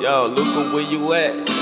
Yo, Luca, where you at?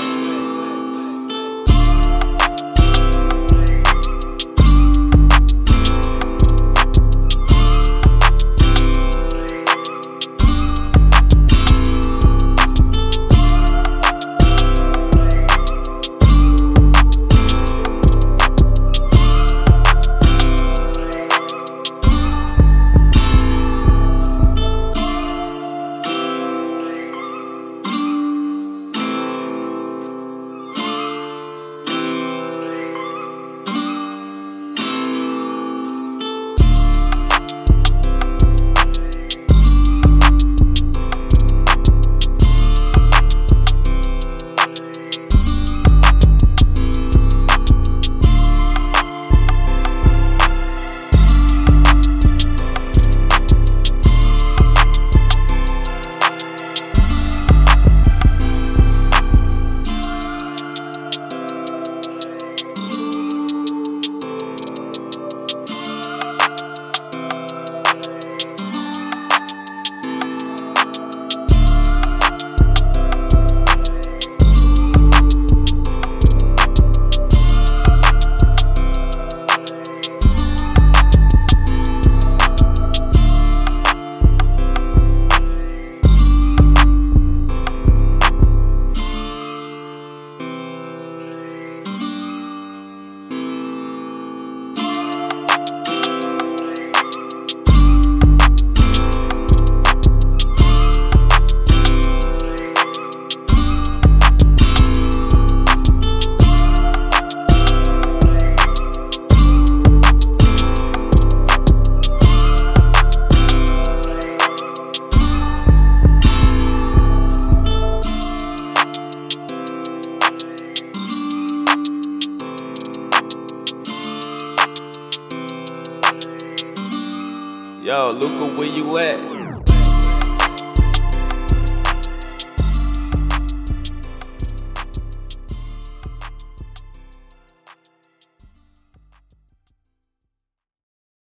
Yo, Luca, where you at?